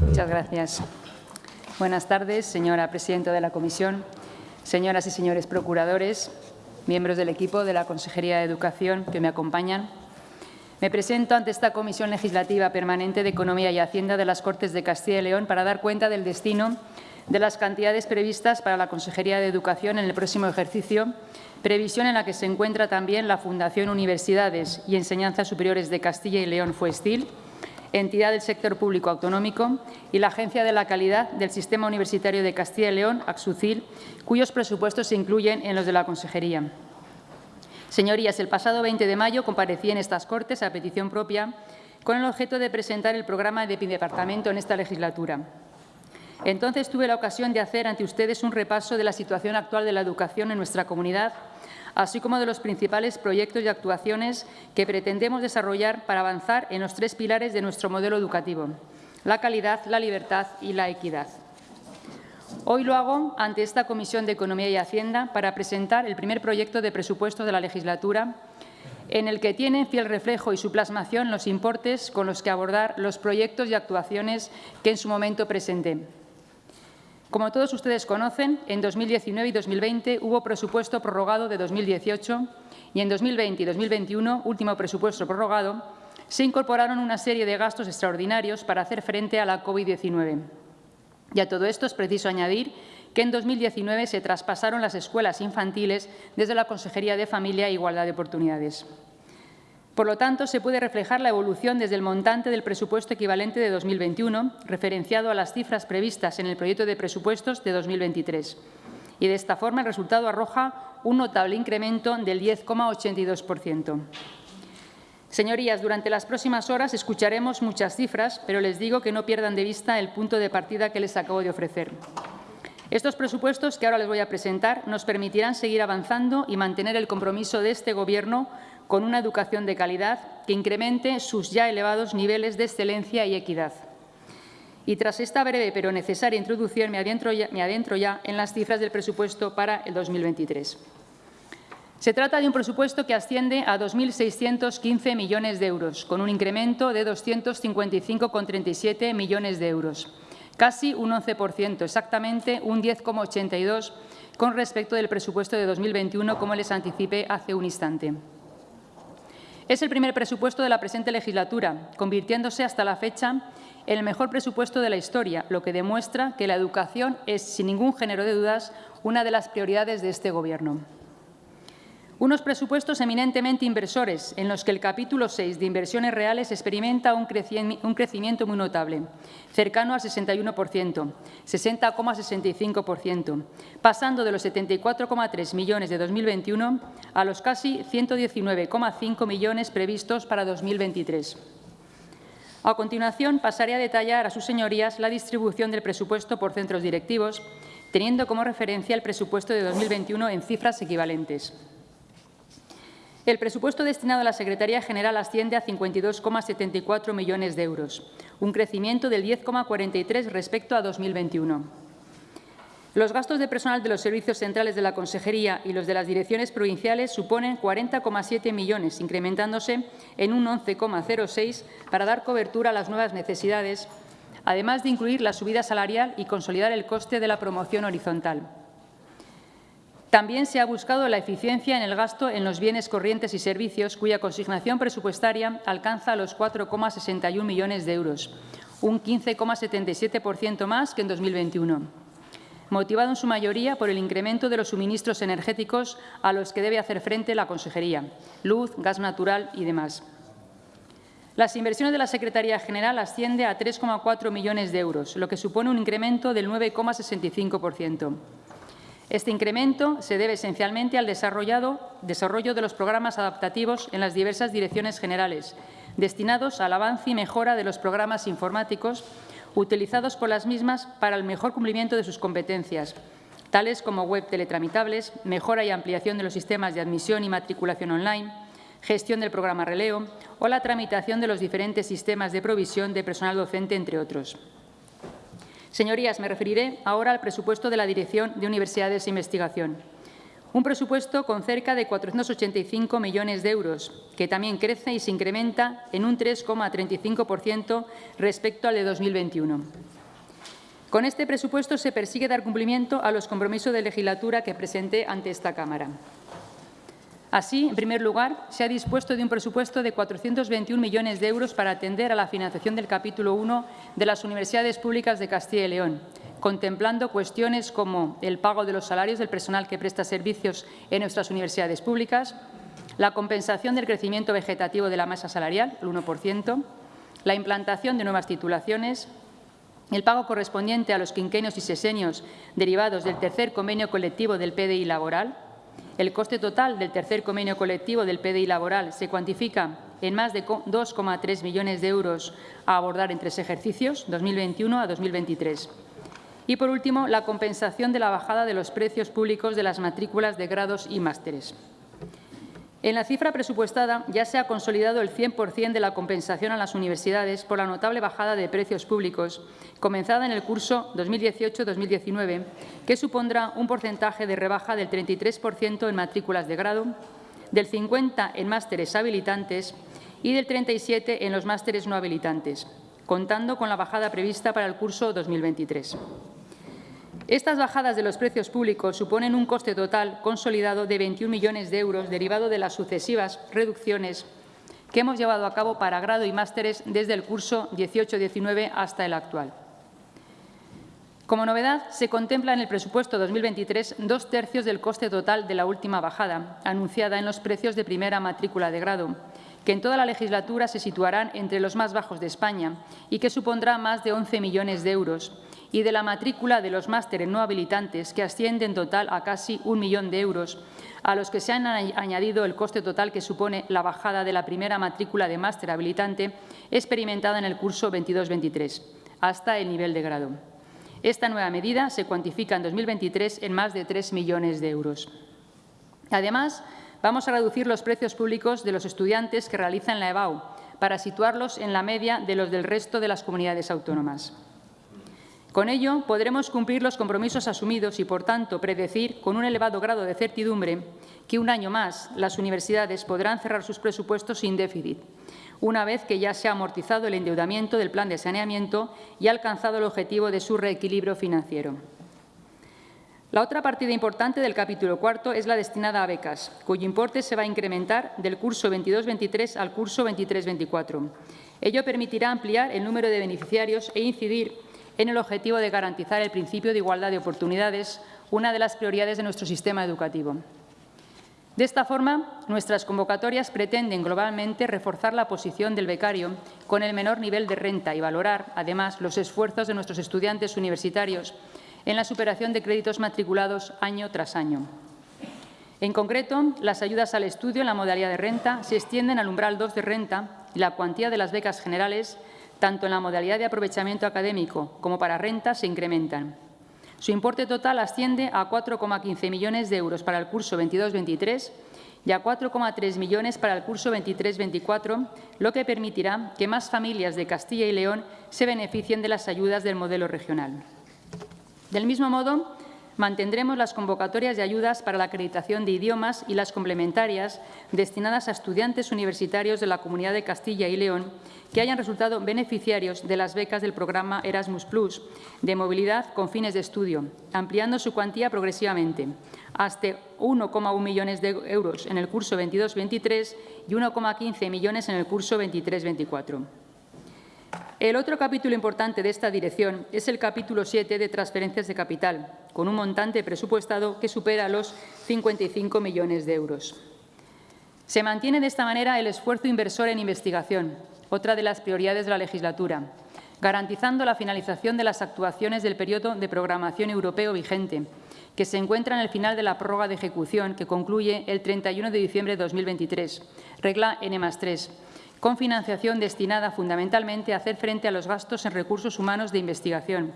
Muchas gracias. Buenas tardes, señora presidenta de la Comisión, señoras y señores procuradores, miembros del equipo de la Consejería de Educación que me acompañan. Me presento ante esta Comisión Legislativa Permanente de Economía y Hacienda de las Cortes de Castilla y León para dar cuenta del destino de las cantidades previstas para la Consejería de Educación en el próximo ejercicio, previsión en la que se encuentra también la Fundación Universidades y Enseñanzas Superiores de Castilla y León Fuestil, entidad del sector público autonómico, y la Agencia de la Calidad del Sistema Universitario de Castilla y León, AXUCIL, cuyos presupuestos se incluyen en los de la Consejería. Señorías, el pasado 20 de mayo comparecí en estas Cortes a petición propia con el objeto de presentar el programa de mi departamento en esta legislatura. Entonces tuve la ocasión de hacer ante ustedes un repaso de la situación actual de la educación en nuestra comunidad, así como de los principales proyectos y actuaciones que pretendemos desarrollar para avanzar en los tres pilares de nuestro modelo educativo, la calidad, la libertad y la equidad. Hoy lo hago ante esta Comisión de Economía y Hacienda para presentar el primer proyecto de presupuestos de la legislatura en el que tienen fiel reflejo y su plasmación los importes con los que abordar los proyectos y actuaciones que en su momento presenté. Como todos ustedes conocen, en 2019 y 2020 hubo presupuesto prorrogado de 2018 y en 2020 y 2021, último presupuesto prorrogado, se incorporaron una serie de gastos extraordinarios para hacer frente a la COVID-19. Y a todo esto es preciso añadir que en 2019 se traspasaron las escuelas infantiles desde la Consejería de Familia e Igualdad de Oportunidades. Por lo tanto, se puede reflejar la evolución desde el montante del presupuesto equivalente de 2021, referenciado a las cifras previstas en el proyecto de presupuestos de 2023. Y de esta forma el resultado arroja un notable incremento del 10,82%. Señorías, durante las próximas horas escucharemos muchas cifras, pero les digo que no pierdan de vista el punto de partida que les acabo de ofrecer. Estos presupuestos que ahora les voy a presentar nos permitirán seguir avanzando y mantener el compromiso de este Gobierno con una educación de calidad que incremente sus ya elevados niveles de excelencia y equidad. Y tras esta breve pero necesaria introducción, me adentro ya, en las cifras del presupuesto para el 2023. Se trata de un presupuesto que asciende a 2.615 millones de euros, con un incremento de 255,37 millones de euros, casi un 11%, exactamente un 10,82% con respecto del presupuesto de 2021, como les anticipé hace un instante. Es el primer presupuesto de la presente legislatura, convirtiéndose hasta la fecha en el mejor presupuesto de la historia, lo que demuestra que la educación es, sin ningún género de dudas, una de las prioridades de este Gobierno. Unos presupuestos eminentemente inversores, en los que el capítulo 6 de inversiones reales experimenta un, crecimiento muy notable, cercano al 61%, 60,65%, pasando de los 74,3 millones de 2021 a los casi 119,5 millones previstos para 2023. A continuación, pasaré a detallar a sus señorías la distribución del presupuesto por centros directivos, teniendo como referencia el presupuesto de 2021 en cifras equivalentes. El presupuesto destinado a la Secretaría General asciende a 52,74 millones de euros, un crecimiento del 10,43 respecto a 2021. Los gastos de personal de los servicios centrales de la Consejería y los de las direcciones provinciales suponen 40,7 millones, incrementándose en un 11,06 para dar cobertura a las nuevas necesidades, además de incluir la subida salarial y consolidar el coste de la promoción horizontal. También se ha buscado la eficiencia en el gasto en los bienes corrientes y servicios, cuya consignación presupuestaria alcanza los 4,61 millones de euros, un 15,77% más que en 2021, motivado en su mayoría por el incremento de los suministros energéticos a los que debe hacer frente la Consejería, luz, gas natural y demás. Las inversiones de la Secretaría General asciende a 3,4 millones de euros, lo que supone un incremento del 9,65%. Este incremento se debe esencialmente al desarrollo de los programas adaptativos en las diversas direcciones generales, destinados al avance y mejora de los programas informáticos utilizados por las mismas para el mejor cumplimiento de sus competencias, tales como web teletramitables, mejora y ampliación de los sistemas de admisión y matriculación online, gestión del programa Releo o la tramitación de los diferentes sistemas de provisión de personal docente, entre otros. Señorías, me referiré ahora al presupuesto de la Dirección de Universidades e Investigación. Un presupuesto con cerca de 485 millones de euros, que también crece y se incrementa en un 3,35% respecto al de 2021. Con este presupuesto se persigue dar cumplimiento a los compromisos de legislatura que presenté ante esta Cámara. Así, en primer lugar, se ha dispuesto de un presupuesto de 421 millones de euros para atender a la financiación del capítulo 1 de las universidades públicas de Castilla y León, contemplando cuestiones como el pago de los salarios del personal que presta servicios en nuestras universidades públicas, la compensación del crecimiento vegetativo de la masa salarial, el 1%, la implantación de nuevas titulaciones, el pago correspondiente a los quinquenios y sesenios derivados del tercer convenio colectivo del PDI laboral, el coste total del tercer convenio colectivo del PDI laboral se cuantifica en más de 2,3 millones de euros a abordar en tres ejercicios, 2021 a 2023. Y, por último, la compensación de la bajada de los precios públicos de las matrículas de grados y másteres. En la cifra presupuestada ya se ha consolidado el 100% de la compensación a las universidades por la notable bajada de precios públicos comenzada en el curso 2018-2019, que supondrá un porcentaje de rebaja del 33% en matrículas de grado, del 50% en másteres habilitantes y del 37% en los másteres no habilitantes, contando con la bajada prevista para el curso 2023. Estas bajadas de los precios públicos suponen un coste total consolidado de 21 millones de euros derivado de las sucesivas reducciones que hemos llevado a cabo para grado y másteres desde el curso 18-19 hasta el actual. Como novedad, se contempla en el presupuesto 2023 dos tercios del coste total de la última bajada, anunciada en los precios de primera matrícula de grado, que en toda la legislatura se situarán entre los más bajos de España y que supondrá más de 11 millones de euros, y de la matrícula de los másteres no habilitantes, que asciende en total a casi un millón de euros, a los que se han añadido el coste total que supone la bajada de la primera matrícula de máster habilitante experimentada en el curso 22-23, hasta el nivel de grado. Esta nueva medida se cuantifica en 2023 en más de 3 millones de euros. Además, vamos a reducir los precios públicos de los estudiantes que realizan la EBAU para situarlos en la media de los del resto de las comunidades autónomas. Con ello, podremos cumplir los compromisos asumidos y, por tanto, predecir con un elevado grado de certidumbre que un año más las universidades podrán cerrar sus presupuestos sin déficit, una vez que ya se ha amortizado el endeudamiento del plan de saneamiento y ha alcanzado el objetivo de su reequilibrio financiero. La otra partida importante del capítulo cuarto es la destinada a becas, cuyo importe se va a incrementar del curso 22-23 al curso 23-24. Ello permitirá ampliar el número de beneficiarios e incidir en el objetivo de garantizar el principio de igualdad de oportunidades, una de las prioridades de nuestro sistema educativo. De esta forma, nuestras convocatorias pretenden globalmente reforzar la posición del becario con el menor nivel de renta y valorar, además, los esfuerzos de nuestros estudiantes universitarios en la superación de créditos matriculados año tras año. En concreto, las ayudas al estudio en la modalidad de renta se extienden al umbral 2 de renta y la cuantía de las becas generales tanto en la modalidad de aprovechamiento académico como para renta, se incrementan. Su importe total asciende a 4,15 millones de euros para el curso 22-23 y a 4,3 millones para el curso 23-24, lo que permitirá que más familias de Castilla y León se beneficien de las ayudas del modelo regional. Del mismo modo, Mantendremos las convocatorias de ayudas para la acreditación de idiomas y las complementarias destinadas a estudiantes universitarios de la Comunidad de Castilla y León que hayan resultado beneficiarios de las becas del programa Erasmus Plus de movilidad con fines de estudio, ampliando su cuantía progresivamente hasta 1,1 millones de euros en el curso 22-23 y 1,15 millones en el curso 23-24. El otro capítulo importante de esta dirección es el capítulo 7 de transferencias de capital, con un montante presupuestado que supera los 55 millones de euros. Se mantiene de esta manera el esfuerzo inversor en investigación, otra de las prioridades de la legislatura, garantizando la finalización de las actuaciones del periodo de programación europeo vigente, que se encuentra en el final de la prórroga de ejecución que concluye el 31 de diciembre de 2023, regla N+3, con financiación destinada fundamentalmente a hacer frente a los gastos en recursos humanos de investigación,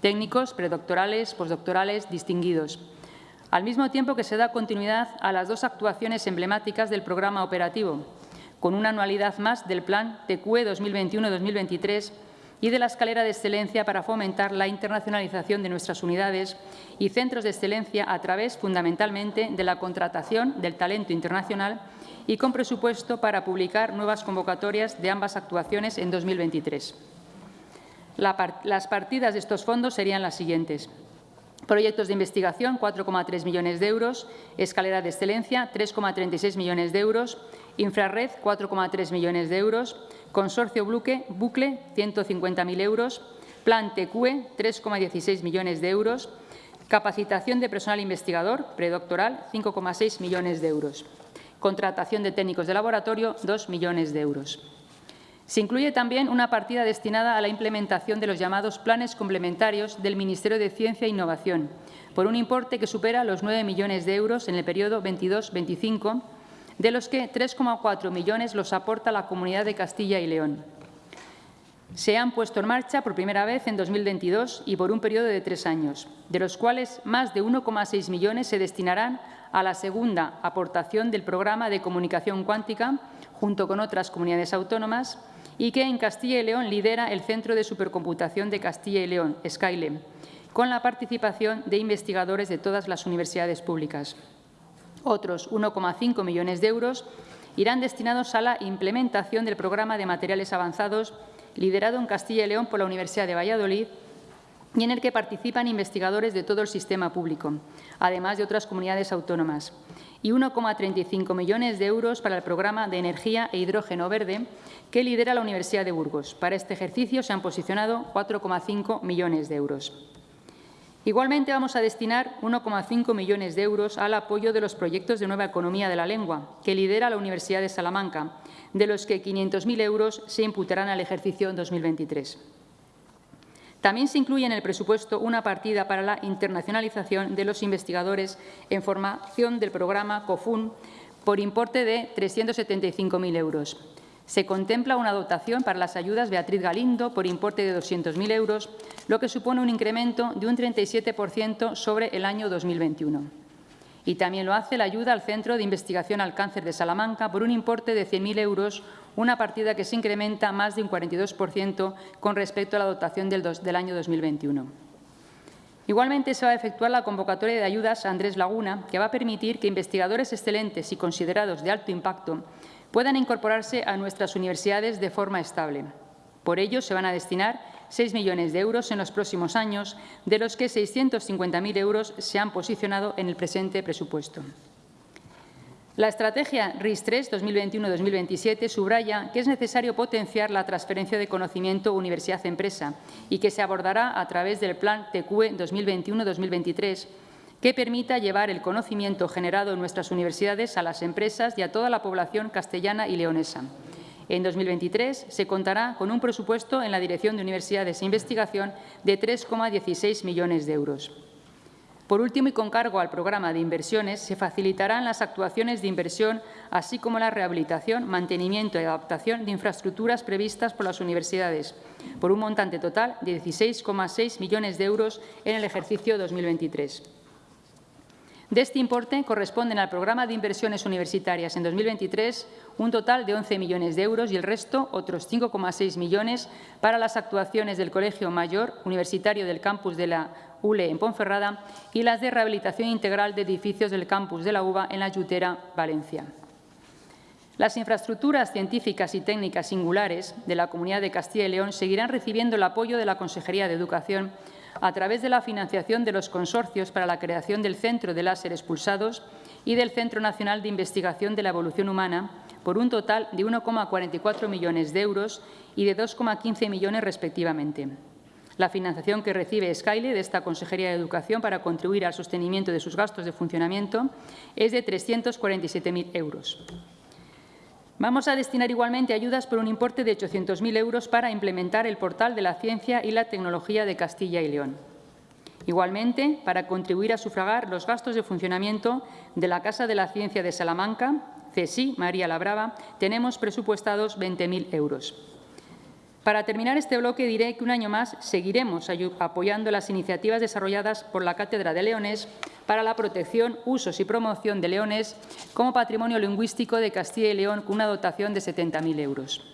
técnicos, predoctorales, postdoctorales, distinguidos, al mismo tiempo que se da continuidad a las dos actuaciones emblemáticas del programa operativo, con una anualidad más del Plan TQE 2021-2023 y de la escalera de excelencia para fomentar la internacionalización de nuestras unidades y centros de excelencia a través, fundamentalmente, de la contratación del talento internacional y con presupuesto para publicar nuevas convocatorias de ambas actuaciones en 2023. las partidas de estos fondos serían las siguientes. Proyectos de investigación, 4,3 millones de euros. Escalera de excelencia, 3,36 millones de euros. Infrarred, 4,3 millones de euros. Consorcio Bucle, bucle 150.000 euros. Plan TQE, 3,16 millones de euros. Capacitación de personal investigador predoctoral, 5,6 millones de euros. Contratación de técnicos de laboratorio, 2 millones de euros. Se incluye también una partida destinada a la implementación de los llamados planes complementarios del Ministerio de Ciencia e Innovación, por un importe que supera los 9 millones de euros en el periodo 22-25, de los que 3,4 millones los aporta la Comunidad de Castilla y León. Se han puesto en marcha por primera vez en 2022 y por un periodo de tres años, de los cuales más de 1,6 millones se destinarán a la segunda aportación del programa de comunicación cuántica, junto con otras comunidades autónomas, y que en Castilla y León lidera el Centro de Supercomputación de Castilla y León, SkyLem, con la participación de investigadores de todas las universidades públicas. Otros 1,5 millones de euros irán destinados a la implementación del programa de materiales avanzados liderado en Castilla y León por la Universidad de Valladolid y en el que participan investigadores de todo el sistema público, además de otras comunidades autónomas, y 1,35 millones de euros para el programa de energía e hidrógeno verde que lidera la Universidad de Burgos. Para este ejercicio se han posicionado 4,5 millones de euros. Igualmente vamos a destinar 1,5 millones de euros al apoyo de los proyectos de nueva economía de la lengua que lidera la Universidad de Salamanca, de los que 500.000 euros se imputarán al ejercicio 2023. También se incluye en el presupuesto una partida para la internacionalización de los investigadores en formación del programa COFUN por importe de 375.000 euros. Se contempla una dotación para las ayudas Beatriz Galindo por importe de 200.000 euros, lo que supone un incremento de un 37% sobre el año 2021. Y también lo hace la ayuda al Centro de Investigación al Cáncer de Salamanca por un importe de 100.000 euros, una partida que se incrementa más de un 42% con respecto a la dotación del, del año 2021. Igualmente se va a efectuar la convocatoria de ayudas a Andrés Laguna, que va a permitir que investigadores excelentes y considerados de alto impacto puedan incorporarse a nuestras universidades de forma estable. Por ello, se van a destinar 6 millones de euros en los próximos años, de los que 650.000 euros se han posicionado en el presente presupuesto. La estrategia RIS3 2021-2027 subraya que es necesario potenciar la transferencia de conocimiento universidad-empresa y que se abordará a través del Plan TQE 2021-2023 que permita llevar el conocimiento generado en nuestras universidades a las empresas y a toda la población castellana y leonesa. En 2023 se contará con un presupuesto en la Dirección de Universidades e Investigación de 3,16 millones de euros. Por último, y con cargo al programa de inversiones, se facilitarán las actuaciones de inversión, así como la rehabilitación, mantenimiento y adaptación de infraestructuras previstas por las universidades, por un montante total de 16,6 millones de euros en el ejercicio 2023. De este importe corresponden al programa de inversiones universitarias en 2023 un total de 11 millones de euros y el resto, otros 5,6 millones, para las actuaciones del Colegio Mayor Universitario del campus de la ULE en Ponferrada y las de rehabilitación integral de edificios del campus de la UBA en la Yutera, Valencia. Las infraestructuras científicas y técnicas singulares de la Comunidad de Castilla y León seguirán recibiendo el apoyo de la Consejería de Educación a través de la financiación de los consorcios para la creación del Centro de Láser Expulsados y del Centro Nacional de Investigación de la Evolución Humana, por un total de 1,44 millones de euros y de 2,15 millones respectivamente. La financiación que recibe Skyle de esta Consejería de Educación para contribuir al sostenimiento de sus gastos de funcionamiento es de 347.000 euros. Vamos a destinar igualmente ayudas por un importe de 800.000 euros para implementar el portal de la ciencia y la tecnología de Castilla y León. Igualmente, para contribuir a sufragar los gastos de funcionamiento de la Casa de la Ciencia de Salamanca, CSI María la Brava, tenemos presupuestados 20.000 euros. Para terminar este bloque diré que un año más seguiremos apoyando las iniciativas desarrolladas por la Cátedra de Leones para la protección, usos y promoción de leones como patrimonio lingüístico de Castilla y León con una dotación de 70.000 euros.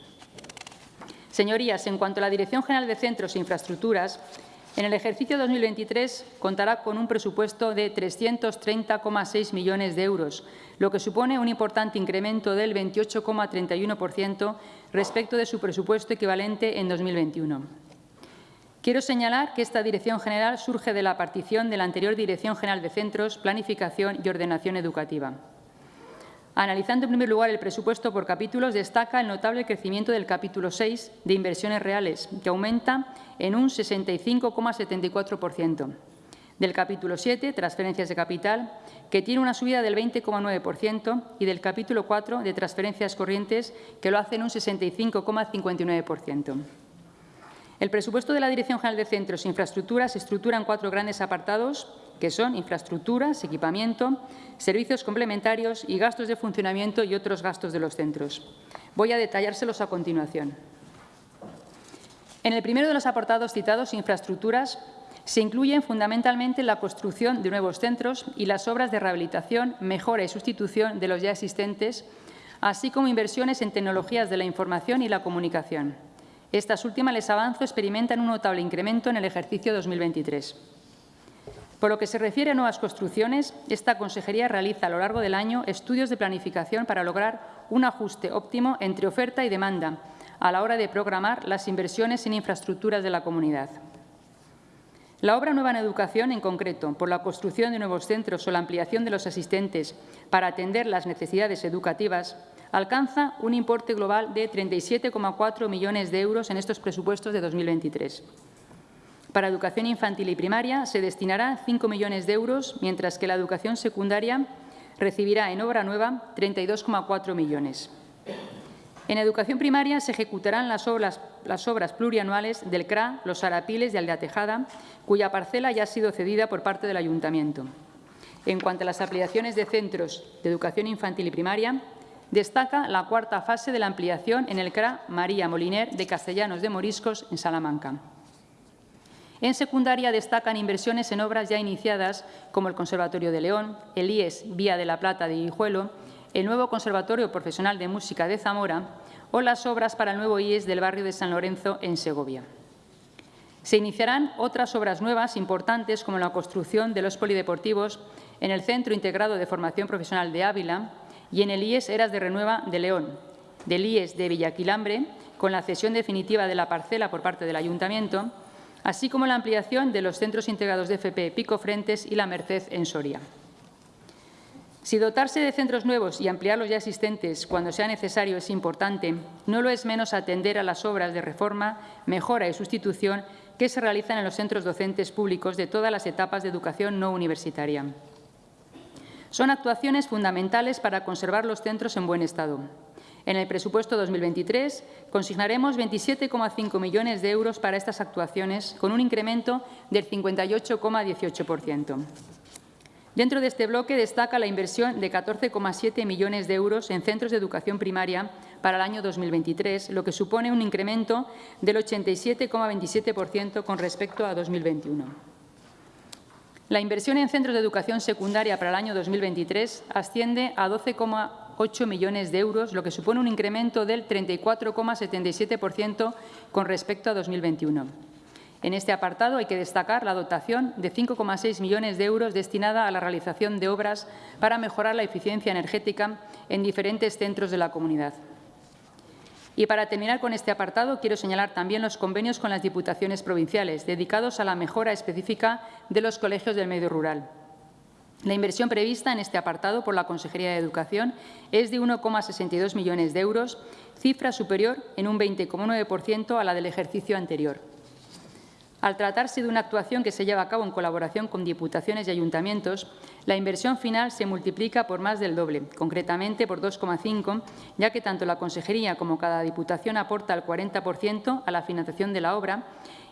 Señorías, en cuanto a la Dirección General de Centros e Infraestructuras, en el ejercicio 2023 contará con un presupuesto de 330,6 millones de euros, lo que supone un importante incremento del 28,31% respecto de su presupuesto equivalente en 2021. Quiero señalar que esta Dirección General surge de la partición de la anterior Dirección General de Centros, Planificación y Ordenación Educativa. Analizando en primer lugar el presupuesto por capítulos, destaca el notable crecimiento del capítulo 6 de inversiones reales, que aumenta en un 65,74%. Del capítulo 7, transferencias de capital, que tiene una subida del 20,9%, y del capítulo 4, de transferencias corrientes, que lo hace en un 65,59%. El presupuesto de la Dirección General de Centros e Infraestructuras se estructura en cuatro grandes apartados, que son infraestructuras, equipamiento, servicios complementarios y gastos de funcionamiento y otros gastos de los centros. Voy a detallárselos a continuación. En el primero de los apartados citados, infraestructuras, se incluyen fundamentalmente la construcción de nuevos centros y las obras de rehabilitación, mejora y sustitución de los ya existentes, así como inversiones en tecnologías de la información y la comunicación. Estas últimas, les avanzo, experimentan un notable incremento en el ejercicio 2023. Por lo que se refiere a nuevas construcciones, esta consejería realiza a lo largo del año estudios de planificación para lograr un ajuste óptimo entre oferta y demanda a la hora de programar las inversiones en infraestructuras de la comunidad. La obra Nueva en Educación, en concreto, por la construcción de nuevos centros o la ampliación de los asistentes para atender las necesidades educativas, alcanza un importe global de 37,4 millones de euros en estos presupuestos de 2023. Para educación infantil y primaria se destinará 5 millones de euros, mientras que la educación secundaria recibirá en obra nueva 32,4 millones. En educación primaria se ejecutarán las obras, las obras, plurianuales del CRA, los Arapiles de Aldeatejada, cuya parcela ya ha sido cedida por parte del Ayuntamiento. En cuanto a las ampliaciones de centros de educación infantil y primaria, Destaca la cuarta fase de la ampliación en el CRA María Moliner de Castellanos de Moriscos, en Salamanca. En secundaria destacan inversiones en obras ya iniciadas como el Conservatorio de León, el IES Vía de la Plata de Guijuelo, el nuevo Conservatorio Profesional de Música de Zamora o las obras para el nuevo IES del barrio de San Lorenzo en Segovia. Se iniciarán otras obras nuevas importantes como la construcción de los polideportivos en el Centro Integrado de Formación Profesional de Ávila, y en el IES Eras de Renueva de León, del IES de Villaquilambre, con la cesión definitiva de la parcela por parte del Ayuntamiento, así como la ampliación de los centros integrados de FP Pico Frentes y La Merced en Soria. Si dotarse de centros nuevos y ampliar los ya existentes cuando sea necesario es importante, no lo es menos atender a las obras de reforma, mejora y sustitución que se realizan en los centros docentes públicos de todas las etapas de educación no universitaria. Son actuaciones fundamentales para conservar los centros en buen estado. En el presupuesto 2023 consignaremos 27,5 millones de euros para estas actuaciones, con un incremento del 58,18%. Dentro de este bloque destaca la inversión de 14,7 millones de euros en centros de educación primaria para el año 2023, lo que supone un incremento del 87,27% con respecto a 2021. La inversión en centros de educación secundaria para el año 2023 asciende a 12,8 millones de euros, lo que supone un incremento del 34,77% con respecto a 2021. En este apartado hay que destacar la dotación de 5,6 millones de euros destinada a la realización de obras para mejorar la eficiencia energética en diferentes centros de la comunidad. Y para terminar con este apartado, quiero señalar también los convenios con las diputaciones provinciales, dedicados a la mejora específica de los colegios del medio rural. La inversión prevista en este apartado por la Consejería de Educación es de 1,62 millones de euros, cifra superior en un 20,9% a la del ejercicio anterior. Al tratarse de una actuación que se lleva a cabo en colaboración con diputaciones y ayuntamientos, la inversión final se multiplica por más del doble, concretamente por 2,5, ya que tanto la Consejería como cada diputación aporta el 40% a la financiación de la obra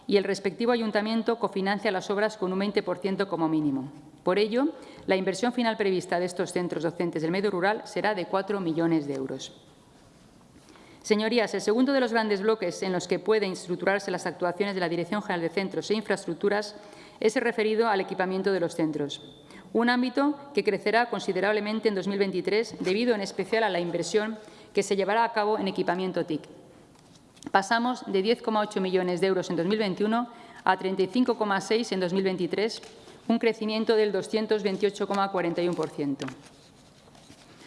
y el respectivo ayuntamiento cofinancia las obras con un 20% como mínimo. Por ello, la inversión final prevista de estos centros docentes del medio rural será de 4 millones de euros. Señorías, el segundo de los grandes bloques en los que pueden estructurarse las actuaciones de la Dirección General de Centros e Infraestructuras es el referido al equipamiento de los centros, un ámbito que crecerá considerablemente en 2023 debido en especial a la inversión que se llevará a cabo en equipamiento TIC. Pasamos de 10,8 millones de euros en 2021 a 35,6 en 2023, un crecimiento del 228,41%.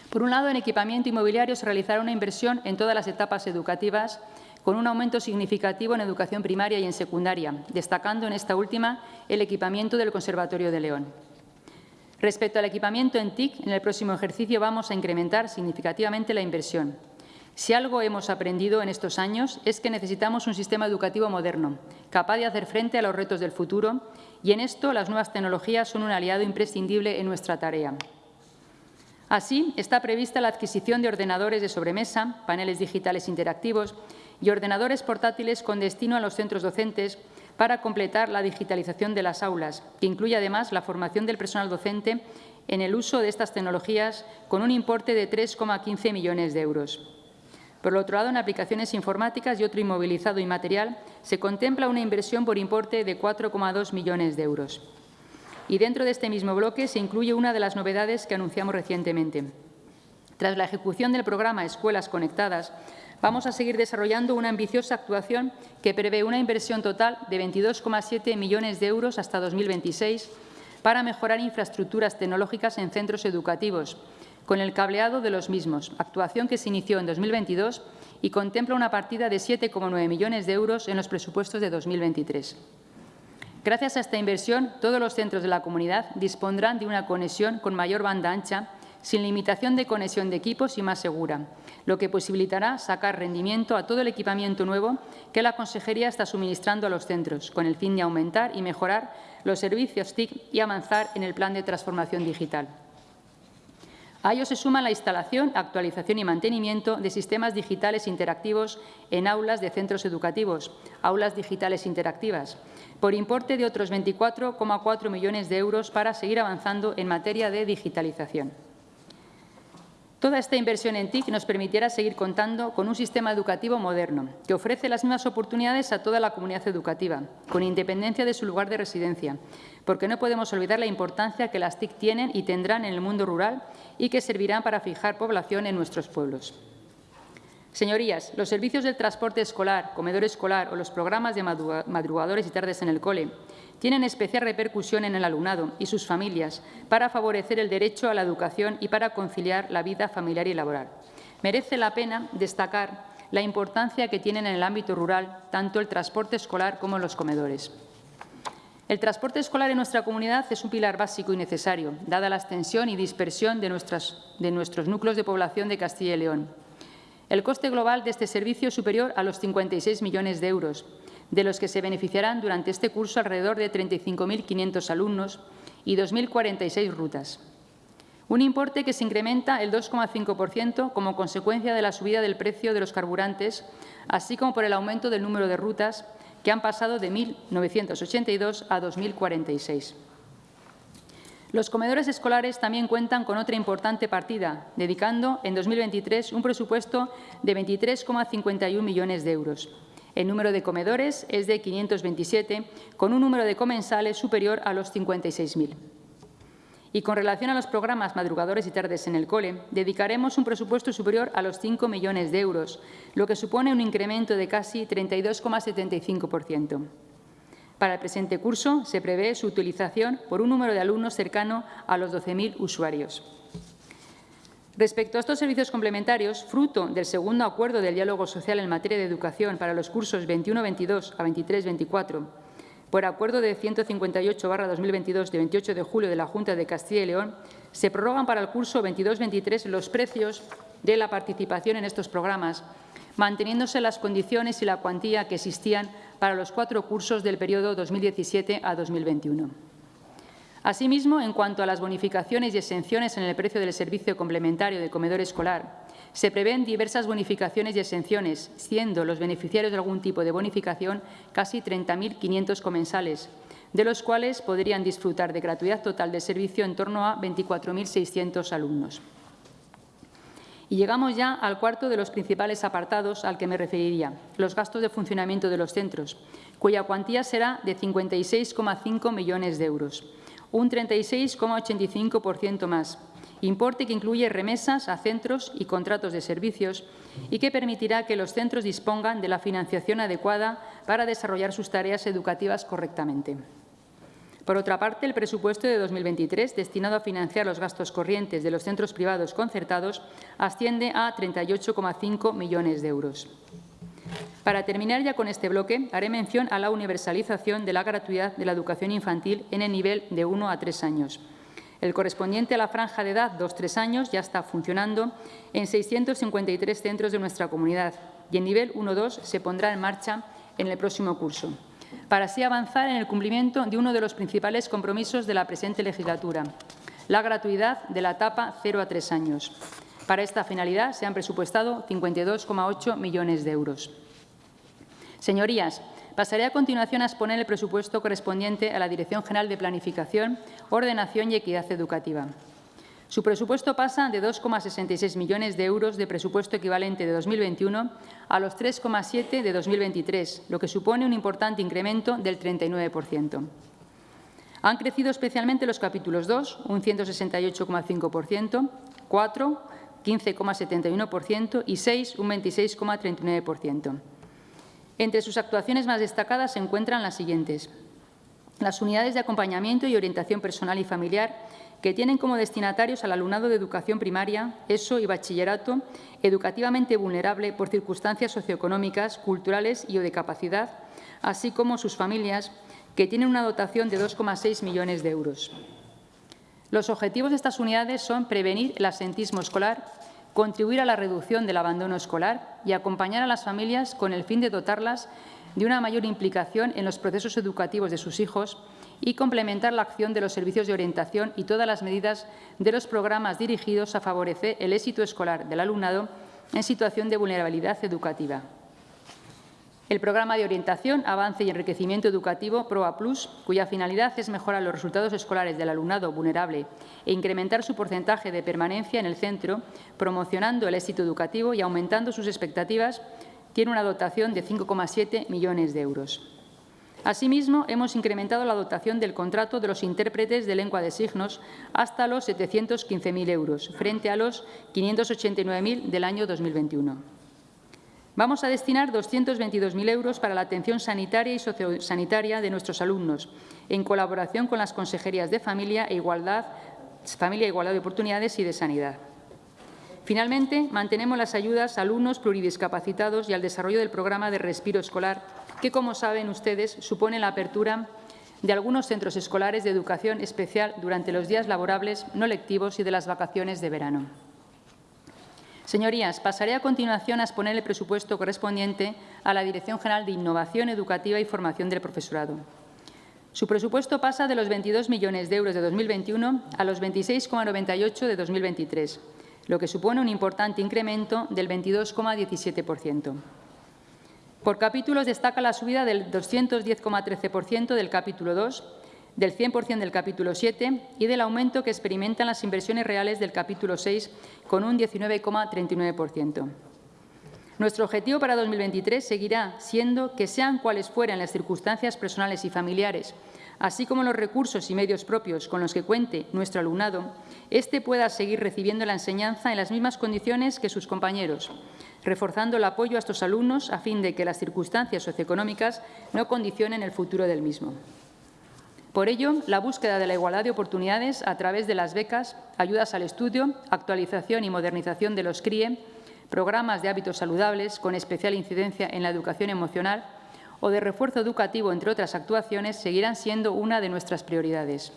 Por un lado, en equipamiento inmobiliario se realizará una inversión en todas las etapas educativas, con un aumento significativo en educación primaria y en secundaria, destacando en esta última el equipamiento del Conservatorio de León. Respecto al equipamiento en TIC, en el próximo ejercicio vamos a incrementar significativamente la inversión. Si algo hemos aprendido en estos años es que necesitamos un sistema educativo moderno, capaz de hacer frente a los retos del futuro, y en esto las nuevas tecnologías son un aliado imprescindible en nuestra tarea. Así, está prevista la adquisición de ordenadores de sobremesa, paneles digitales interactivos y ordenadores portátiles con destino a los centros docentes para completar la digitalización de las aulas, que incluye además la formación del personal docente en el uso de estas tecnologías con un importe de 3,15 millones de euros. Por otro lado, en aplicaciones informáticas y otro inmovilizado y material se contempla una inversión por importe de 4,2 millones de euros. Y dentro de este mismo bloque se incluye una de las novedades que anunciamos recientemente. Tras la ejecución del programa Escuelas Conectadas, vamos a seguir desarrollando una ambiciosa actuación que prevé una inversión total de 22,7 millones de euros hasta 2026 para mejorar infraestructuras tecnológicas en centros educativos, con el cableado de los mismos, actuación que se inició en 2022 y contempla una partida de 7,9 millones de euros en los presupuestos de 2023. Gracias a esta inversión, todos los centros de la comunidad dispondrán de una conexión con mayor banda ancha sin limitación de conexión de equipos y más segura, lo que posibilitará sacar rendimiento a todo el equipamiento nuevo que la Consejería está suministrando a los centros, con el fin de aumentar y mejorar los servicios TIC y avanzar en el plan de transformación digital. A ello se suma la instalación, actualización y mantenimiento de sistemas digitales interactivos en aulas de centros educativos, aulas digitales interactivas, por importe de otros 24,4 millones de euros para seguir avanzando en materia de digitalización. Toda esta inversión en TIC nos permitirá seguir contando con un sistema educativo moderno, que ofrece las mismas oportunidades a toda la comunidad educativa, con independencia de su lugar de residencia, porque no podemos olvidar la importancia que las TIC tienen y tendrán en el mundo rural y que servirán para fijar población en nuestros pueblos. Señorías, los servicios del transporte escolar, comedor escolar o los programas de madrugadores y tardes en el cole tienen especial repercusión en el alumnado y sus familias para favorecer el derecho a la educación y para conciliar la vida familiar y laboral. Merece la pena destacar la importancia que tienen en el ámbito rural tanto el transporte escolar como los comedores. El transporte escolar en nuestra comunidad es un pilar básico y necesario, dada la extensión y dispersión de, nuestros núcleos de población de Castilla y León. El coste global de este servicio es superior a los 56 millones de euros, de los que se beneficiarán durante este curso alrededor de 35.500 alumnos y 2.046 rutas. Un importe que se incrementa el 2,5% como consecuencia de la subida del precio de los carburantes, así como por el aumento del número de rutas, que han pasado de 1.982 a 2.046. Los comedores escolares también cuentan con otra importante partida, dedicando en 2023 un presupuesto de 23,51 millones de euros. El número de comedores es de 527, con un número de comensales superior a los 56.000. Y con relación a los programas madrugadores y tardes en el cole, dedicaremos un presupuesto superior a los 5 millones de euros, lo que supone un incremento de casi 32,75%. Para el presente curso se prevé su utilización por un número de alumnos cercano a los 12.000 usuarios. Respecto a estos servicios complementarios, fruto del segundo acuerdo del diálogo social en materia de educación para los cursos 21-22 a 23-24, por acuerdo de 158-2022 de 28 de julio de la Junta de Castilla y León, se prorrogan para el curso 22-23 los precios de la participación en estos programas, manteniéndose las condiciones y la cuantía que existían para los cuatro cursos del periodo 2017 a 2021. Asimismo, en cuanto a las bonificaciones y exenciones en el precio del servicio complementario de comedor escolar, se prevén diversas bonificaciones y exenciones, siendo los beneficiarios de algún tipo de bonificación casi 30.500 comensales, de los cuales podrían disfrutar de gratuidad total de servicio en torno a 24.600 alumnos. Y llegamos ya al cuarto de los principales apartados al que me referiría, los gastos de funcionamiento de los centros, cuya cuantía será de 56,5 millones de euros un 36,85% más, importe que incluye remesas a centros y contratos de servicios y que permitirá que los centros dispongan de la financiación adecuada para desarrollar sus tareas educativas correctamente. Por otra parte, el presupuesto de 2023, destinado a financiar los gastos corrientes de los centros privados concertados, asciende a 38,5 millones de euros. Para terminar ya con este bloque, haré mención a la universalización de la gratuidad de la educación infantil en el nivel de 1 a 3 años. El correspondiente a la franja de edad 2-3 años ya está funcionando en 653 centros de nuestra comunidad y en nivel 1-2 se pondrá en marcha en el próximo curso, para así avanzar en el cumplimiento de uno de los principales compromisos de la presente legislatura, la gratuidad de la etapa 0 a 3 años. Para esta finalidad se han presupuestado 52,8 millones de euros. Señorías, pasaré a continuación a exponer el presupuesto correspondiente a la Dirección General de Planificación, Ordenación y Equidad Educativa. Su presupuesto pasa de 2,66 millones de euros de presupuesto equivalente de 2021 a los 3,7 de 2023, lo que supone un importante incremento del 39%. Han crecido especialmente los capítulos 2, un 168,5%, 4, 15,71% y 6, un 26,39%. Entre sus actuaciones más destacadas se encuentran las siguientes. Las unidades de acompañamiento y orientación personal y familiar que tienen como destinatarios al alumnado de educación primaria, ESO y bachillerato, educativamente vulnerable por circunstancias socioeconómicas, culturales y o de capacidad, así como sus familias, que tienen una dotación de 2,6 millones de euros. Los objetivos de estas unidades son prevenir el asentismo escolar, contribuir a la reducción del abandono escolar y acompañar a las familias con el fin de dotarlas de una mayor implicación en los procesos educativos de sus hijos y complementar la acción de los servicios de orientación y todas las medidas de los programas dirigidos a favorecer el éxito escolar del alumnado en situación de vulnerabilidad educativa. El programa de orientación, avance y enriquecimiento educativo PROA Plus, cuya finalidad es mejorar los resultados escolares del alumnado vulnerable e incrementar su porcentaje de permanencia en el centro, promocionando el éxito educativo y aumentando sus expectativas, tiene una dotación de 5,7 millones de euros. Asimismo, hemos incrementado la dotación del contrato de los intérpretes de lengua de signos hasta los 715.000 euros, frente a los 589.000 del año 2021. Vamos a destinar 222.000 euros para la atención sanitaria y sociosanitaria de nuestros alumnos, en colaboración con las consejerías de Familia e Igualdad, Familia, Igualdad de Oportunidades y de Sanidad. Finalmente, mantenemos las ayudas a alumnos pluridiscapacitados y al desarrollo del programa de respiro escolar, que, como saben ustedes, supone la apertura de algunos centros escolares de educación especial durante los días laborables no lectivos y de las vacaciones de verano. Señorías, pasaré a continuación a exponer el presupuesto correspondiente a la Dirección General de Innovación Educativa y Formación del Profesorado. Su presupuesto pasa de los 22 millones de euros de 2021 a los 26,98 de 2023, lo que supone un importante incremento del 22,17%. Por capítulos destaca la subida del 210,13% del capítulo 2 del 100% del capítulo 7 y del aumento que experimentan las inversiones reales del capítulo 6 con un 19,39%. Nuestro objetivo para 2023 seguirá siendo que sean cuales fueran las circunstancias personales y familiares, así como los recursos y medios propios con los que cuente nuestro alumnado, éste pueda seguir recibiendo la enseñanza en las mismas condiciones que sus compañeros, reforzando el apoyo a estos alumnos a fin de que las circunstancias socioeconómicas no condicionen el futuro del mismo. Por ello, la búsqueda de la igualdad de oportunidades a través de las becas, ayudas al estudio, actualización y modernización de los CRIE, programas de hábitos saludables con especial incidencia en la educación emocional o de refuerzo educativo, entre otras actuaciones, seguirán siendo una de nuestras prioridades.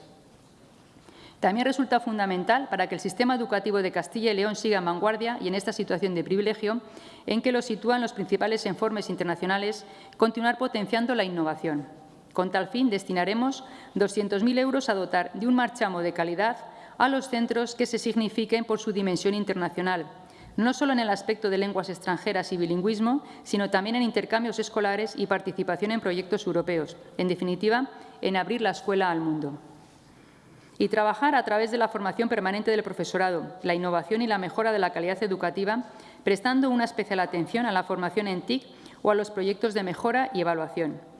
También resulta fundamental para que el sistema educativo de Castilla y León siga en vanguardia y en esta situación de privilegio en que lo sitúan los principales informes internacionales, continuar potenciando la innovación. Con tal fin, destinaremos 200.000 euros a dotar de un marchamo de calidad a los centros que se signifiquen por su dimensión internacional, no solo en el aspecto de lenguas extranjeras y bilingüismo, sino también en intercambios escolares y participación en proyectos europeos, en definitiva, en abrir la escuela al mundo. Y trabajar a través de la formación permanente del profesorado, la innovación y la mejora de la calidad educativa, prestando una especial atención a la formación en TIC o a los proyectos de mejora y evaluación.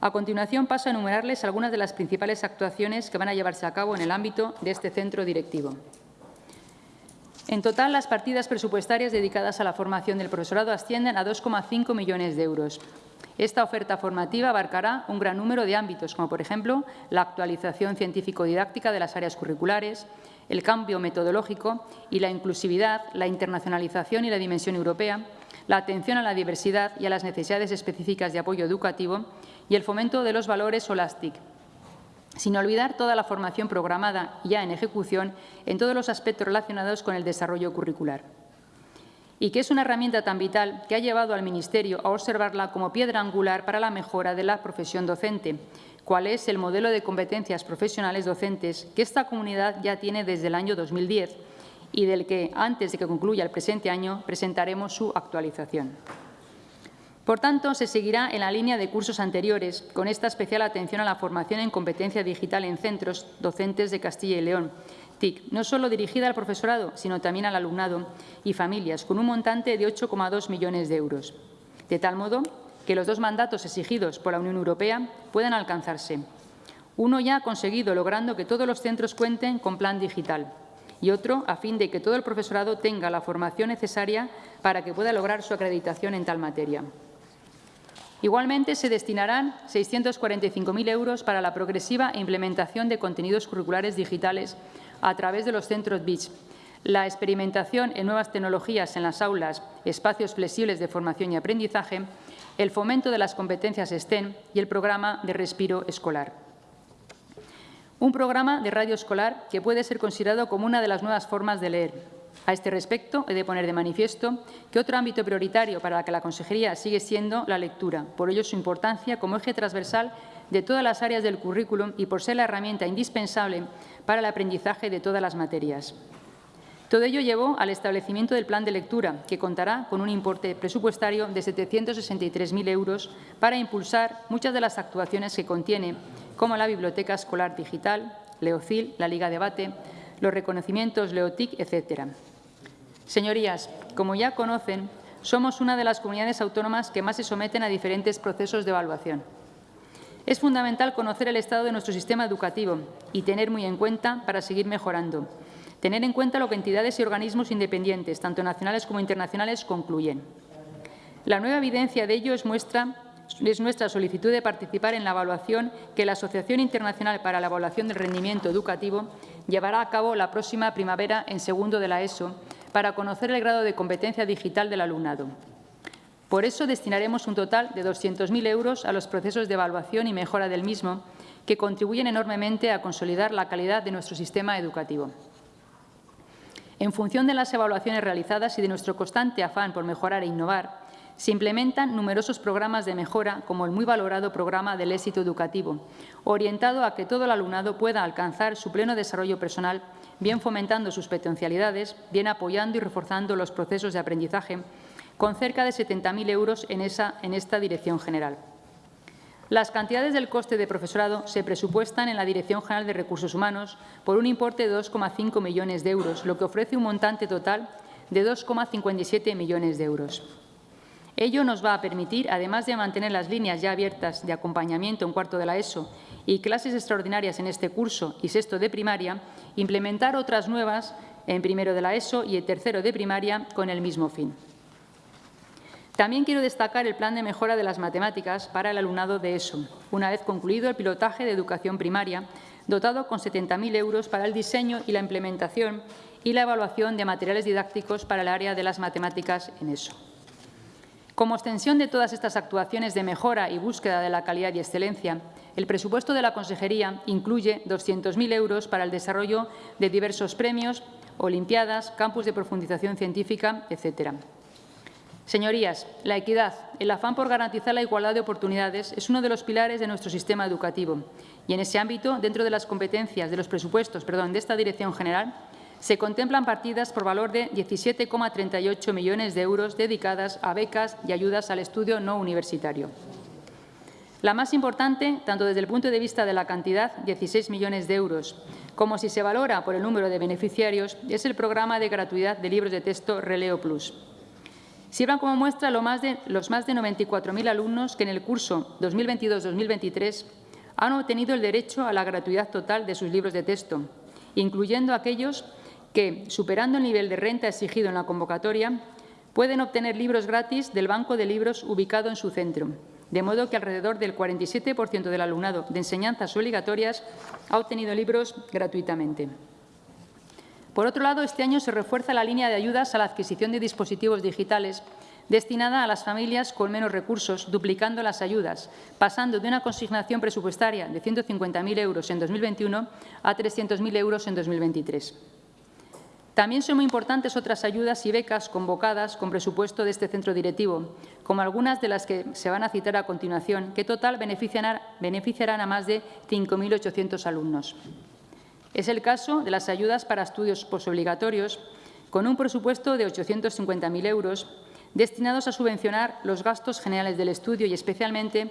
A continuación paso a enumerarles algunas de las principales actuaciones que van a llevarse a cabo en el ámbito de este centro directivo. En total, las partidas presupuestarias dedicadas a la formación del profesorado ascienden a 2,5 millones de euros. Esta oferta formativa abarcará un gran número de ámbitos, como por ejemplo la actualización científico-didáctica de las áreas curriculares, el cambio metodológico y la inclusividad, la internacionalización y la dimensión europea, la atención a la diversidad y a las necesidades específicas de apoyo educativo y el fomento de los valores Holastic, sin olvidar toda la formación programada ya en ejecución en todos los aspectos relacionados con el desarrollo curricular. Y que es una herramienta tan vital que ha llevado al Ministerio a observarla como piedra angular para la mejora de la profesión docente, cuál es el modelo de competencias profesionales docentes que esta comunidad ya tiene desde el año 2010 y del que, antes de que concluya el presente año, presentaremos su actualización. Por tanto, se seguirá en la línea de cursos anteriores, con esta especial atención a la formación en competencia digital en centros docentes de Castilla y León, TIC, no solo dirigida al profesorado, sino también al alumnado y familias, con un montante de 8,2 millones de euros. De tal modo que los dos mandatos exigidos por la Unión Europea puedan alcanzarse. Uno ya ha conseguido, logrando que todos los centros cuenten con plan digital, y otro a fin de que todo el profesorado tenga la formación necesaria para que pueda lograr su acreditación en tal materia. Igualmente, se destinarán 645.000 euros para la progresiva implementación de contenidos curriculares digitales a través de los centros BICH, la experimentación en nuevas tecnologías en las aulas, espacios flexibles de formación y aprendizaje, el fomento de las competencias STEM y el programa de respiro escolar. Un programa de radio escolar que puede ser considerado como una de las nuevas formas de leer, a este respecto, he de poner de manifiesto que otro ámbito prioritario para la que la Consejería sigue siendo la lectura, por ello su importancia como eje transversal de todas las áreas del currículum y por ser la herramienta indispensable para el aprendizaje de todas las materias. Todo ello llevó al establecimiento del plan de lectura, que contará con un importe presupuestario de 763.000 euros para impulsar muchas de las actuaciones que contiene, como la Biblioteca Escolar Digital, Leocil, la Liga Debate, los reconocimientos Leotic, etcétera. Señorías, como ya conocen, somos una de las comunidades autónomas que más se someten a diferentes procesos de evaluación. Es fundamental conocer el estado de nuestro sistema educativo y tener muy en cuenta para seguir mejorando. Tener en cuenta lo que entidades y organismos independientes, tanto nacionales como internacionales, concluyen. La nueva evidencia de ello es muestra es nuestra solicitud de participar en la evaluación que la Asociación Internacional para la Evaluación del Rendimiento Educativo llevará a cabo la próxima primavera en segundo de la ESO para conocer el grado de competencia digital del alumnado. Por eso destinaremos un total de 200.000 euros a los procesos de evaluación y mejora del mismo, que contribuyen enormemente a consolidar la calidad de nuestro sistema educativo. En función de las evaluaciones realizadas y de nuestro constante afán por mejorar e innovar, se implementan numerosos programas de mejora, como el muy valorado programa del éxito educativo, orientado a que todo el alumnado pueda alcanzar su pleno desarrollo personal, bien fomentando sus potencialidades, bien apoyando y reforzando los procesos de aprendizaje, con cerca de 70.000 euros en, esta dirección general. Las cantidades del coste de profesorado se presupuestan en la Dirección General de Recursos Humanos por un importe de 2,5 millones de euros, lo que ofrece un montante total de 2,57 millones de euros. Ello nos va a permitir, además de mantener las líneas ya abiertas de acompañamiento en cuarto de la ESO y clases extraordinarias en este curso y sexto de primaria, implementar otras nuevas en primero de la ESO y en tercero de primaria con el mismo fin. También quiero destacar el plan de mejora de las matemáticas para el alumnado de ESO, una vez concluido el pilotaje de educación primaria, dotado con 70.000 euros para el diseño y la implementación y la evaluación de materiales didácticos para el área de las matemáticas en ESO. Como extensión de todas estas actuaciones de mejora y búsqueda de la calidad y excelencia, el presupuesto de la Consejería incluye 200.000 euros para el desarrollo de diversos premios, olimpiadas, campus de profundización científica, etc. Señorías, la equidad, el afán por garantizar la igualdad de oportunidades es uno de los pilares de nuestro sistema educativo y en ese ámbito, dentro de las competencias de los presupuestos perdón, de esta Dirección General, se contemplan partidas por valor de 17,38 millones de euros dedicadas a becas y ayudas al estudio no universitario. La más importante, tanto desde el punto de vista de la cantidad, 16 millones de euros, como si se valora por el número de beneficiarios, es el programa de gratuidad de libros de texto Releo Plus. Sirvan como muestra los más de 94.000 alumnos que en el curso 2022-2023 han obtenido el derecho a la gratuidad total de sus libros de texto, incluyendo aquellos que, superando el nivel de renta exigido en la convocatoria, pueden obtener libros gratis del banco de libros ubicado en su centro, de modo que alrededor del 47% del alumnado de enseñanzas obligatorias ha obtenido libros gratuitamente. Por otro lado, este año se refuerza la línea de ayudas a la adquisición de dispositivos digitales destinada a las familias con menos recursos, duplicando las ayudas, pasando de una consignación presupuestaria de 150.000 euros en 2021 a 300.000 euros en 2023. También son muy importantes otras ayudas y becas convocadas con presupuesto de este centro directivo, como algunas de las que se van a citar a continuación, que total beneficiarán a más de 5.800 alumnos. Es el caso de las ayudas para estudios posobligatorios, con un presupuesto de 850.000 euros, destinados a subvencionar los gastos generales del estudio y, especialmente,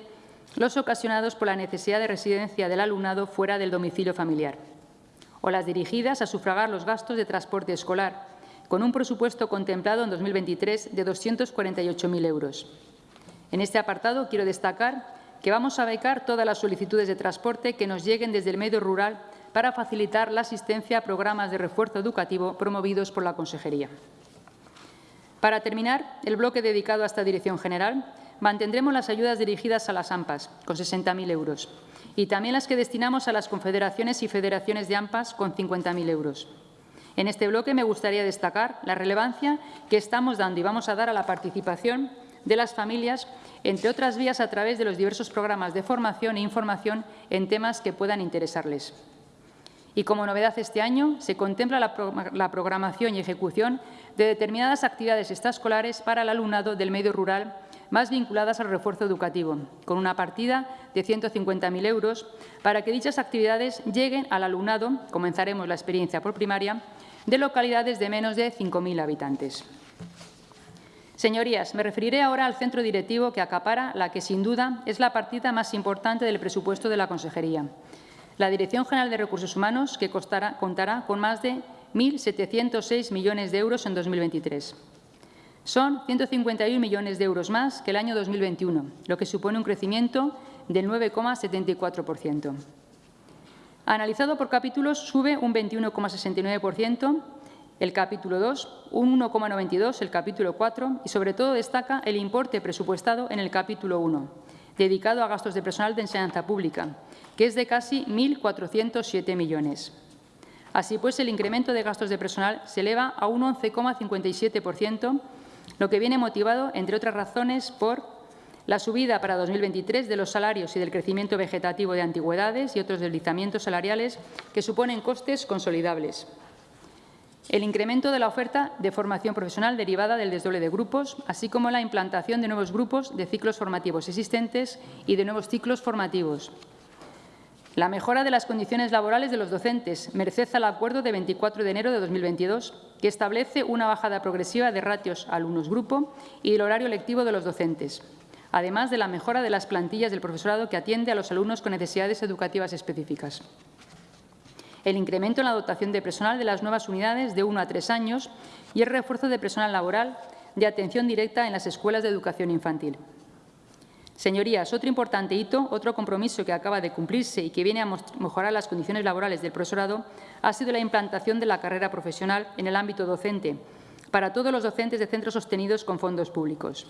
los ocasionados por la necesidad de residencia del alumnado fuera del domicilio familiar o las dirigidas a sufragar los gastos de transporte escolar, con un presupuesto contemplado en 2023 de 248.000 euros. En este apartado quiero destacar que vamos a becar todas las solicitudes de transporte que nos lleguen desde el medio rural para facilitar la asistencia a programas de refuerzo educativo promovidos por la Consejería. Para terminar, el bloque dedicado a esta Dirección General, mantendremos las ayudas dirigidas a las AMPAs, con 60.000 euros, y también las que destinamos a las confederaciones y federaciones de AMPAs con 50.000 euros. En este bloque me gustaría destacar la relevancia que estamos dando y vamos a dar a la participación de las familias, entre otras vías a través de los diversos programas de formación e información en temas que puedan interesarles. Y como novedad este año, se contempla la, programación y ejecución de determinadas actividades extraescolares para el alumnado del medio rural más vinculadas al refuerzo educativo, con una partida de 150.000 euros para que dichas actividades lleguen al alumnado, comenzaremos la experiencia por primaria, de localidades de menos de 5.000 habitantes. Señorías, me referiré ahora al centro directivo que acapara la que, sin duda, es la partida más importante del presupuesto de la Consejería. La Dirección General de Recursos Humanos, que contará con más de 1.706 millones de euros en 2023. Son 151 millones de euros más que el año 2021, lo que supone un crecimiento del 9,74%. Analizado por capítulos, sube un 21,69%, el capítulo 2, un 1,92%, el capítulo 4 y, sobre todo, destaca el importe presupuestado en el capítulo 1, dedicado a gastos de personal de enseñanza pública, que es de casi 1.407 millones. Así pues, el incremento de gastos de personal se eleva a un 11,57%, lo que viene motivado, entre otras razones, por la subida para 2023 de los salarios y del crecimiento vegetativo de antigüedades y otros deslizamientos salariales que suponen costes consolidables. El incremento de la oferta de formación profesional derivada del desdoble de grupos, así como la implantación de nuevos grupos de ciclos formativos existentes y de nuevos ciclos formativos. La mejora de las condiciones laborales de los docentes, merced al acuerdo de 24 de enero de 2022, que establece una bajada progresiva de ratios alumnos-grupo y del horario lectivo de los docentes, además de la mejora de las plantillas del profesorado que atiende a los alumnos con necesidades educativas específicas. El incremento en la dotación de personal de las nuevas unidades de uno a tres años y el refuerzo de personal laboral de atención directa en las escuelas de educación infantil. Señorías, otro importante hito, otro compromiso que acaba de cumplirse y que viene a mejorar las condiciones laborales del profesorado ha sido la implantación de la carrera profesional en el ámbito docente para todos los docentes de centros sostenidos con fondos públicos.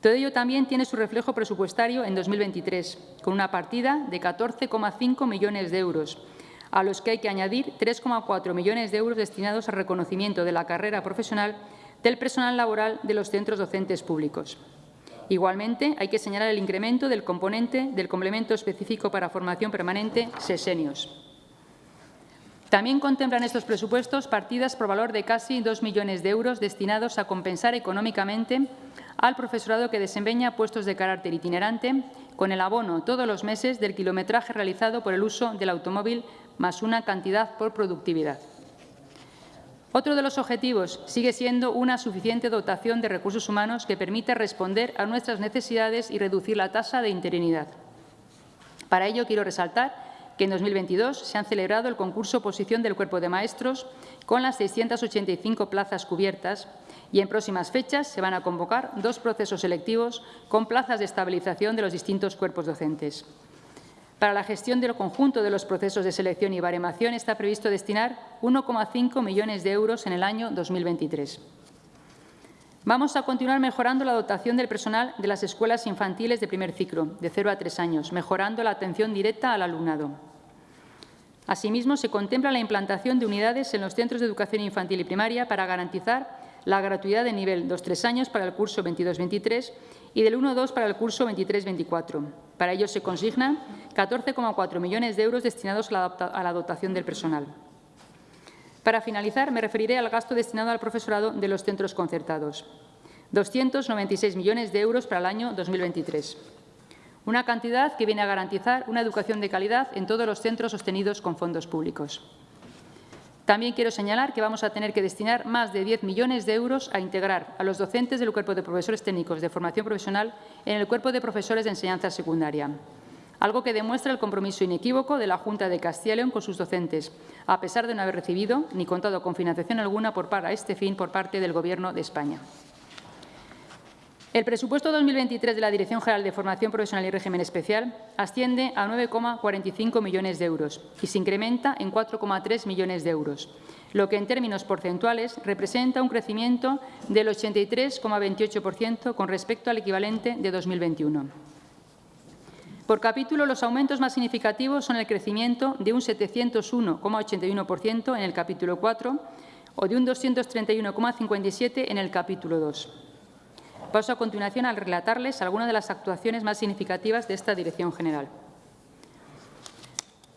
Todo ello también tiene su reflejo presupuestario en 2023, con una partida de 14,5 millones de euros, a los que hay que añadir 3,4 millones de euros destinados al reconocimiento de la carrera profesional del personal laboral de los centros docentes públicos. Igualmente, hay que señalar el incremento del componente del complemento específico para formación permanente SESENIOS. También contemplan estos presupuestos partidas por valor de casi 2 millones de euros destinados a compensar económicamente al profesorado que desempeña puestos de carácter itinerante con el abono todos los meses del kilometraje realizado por el uso del automóvil más una cantidad por productividad. Otro de los objetivos sigue siendo una suficiente dotación de recursos humanos que permita responder a nuestras necesidades y reducir la tasa de interinidad. Para ello, quiero resaltar que en 2022 se han celebrado el concurso oposición del Cuerpo de Maestros con las 685 plazas cubiertas y en próximas fechas se van a convocar dos procesos selectivos con plazas de estabilización de los distintos cuerpos docentes. Para la gestión del conjunto de los procesos de selección y baremación está previsto destinar 1,5 millones de euros en el año 2023. Vamos a continuar mejorando la dotación del personal de las escuelas infantiles de primer ciclo, de 0 a 3 años, mejorando la atención directa al alumnado. Asimismo, se contempla la implantación de unidades en los centros de educación infantil y primaria para garantizar la gratuidad de nivel 2-3 años para el curso 22-23 y del 1-2 para el curso 23-24. Para ello se consignan 14,4 millones de euros destinados a la dotación del personal. Para finalizar, me referiré al gasto destinado al profesorado de los centros concertados. 296 millones de euros para el año 2023 una cantidad que viene a garantizar una educación de calidad en todos los centros sostenidos con fondos públicos. También quiero señalar que vamos a tener que destinar más de 10 millones de euros a integrar a los docentes del Cuerpo de Profesores Técnicos de Formación Profesional en el Cuerpo de Profesores de Enseñanza Secundaria, algo que demuestra el compromiso inequívoco de la Junta de Castilla y León con sus docentes, a pesar de no haber recibido ni contado con financiación alguna por para este fin por parte del Gobierno de España. El presupuesto 2023 de la Dirección General de Formación Profesional y Régimen Especial asciende a 9,45 millones de euros y se incrementa en 4,3 millones de euros, lo que en términos porcentuales representa un crecimiento del 83,28% con respecto al equivalente de 2021. Por capítulo, los aumentos más significativos son el crecimiento de un 701,81% en el capítulo 4 o de un 231,57% en el capítulo 2. Paso a continuación a relatarles algunas de las actuaciones más significativas de esta Dirección General.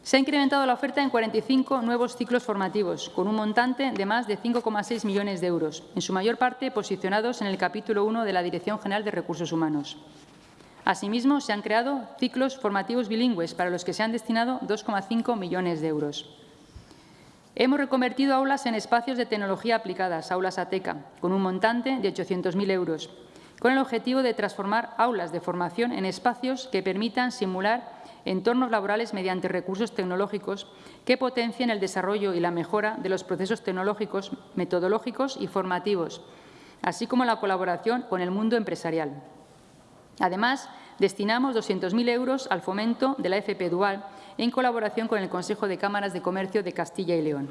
Se ha incrementado la oferta en 45 nuevos ciclos formativos, con un montante de más de 5,6 millones de euros, en su mayor parte posicionados en el capítulo 1 de la Dirección General de Recursos Humanos. Asimismo, se han creado ciclos formativos bilingües, para los que se han destinado 2,5 millones de euros. Hemos reconvertido aulas en espacios de tecnología aplicadas, aulas ATECA, con un montante de 800.000 euros, con el objetivo de transformar aulas de formación en espacios que permitan simular entornos laborales mediante recursos tecnológicos que potencien el desarrollo y la mejora de los procesos tecnológicos, metodológicos y formativos, así como la colaboración con el mundo empresarial. Además, destinamos 200.000 euros al fomento de la FP Dual en colaboración con el Consejo de Cámaras de Comercio de Castilla y León.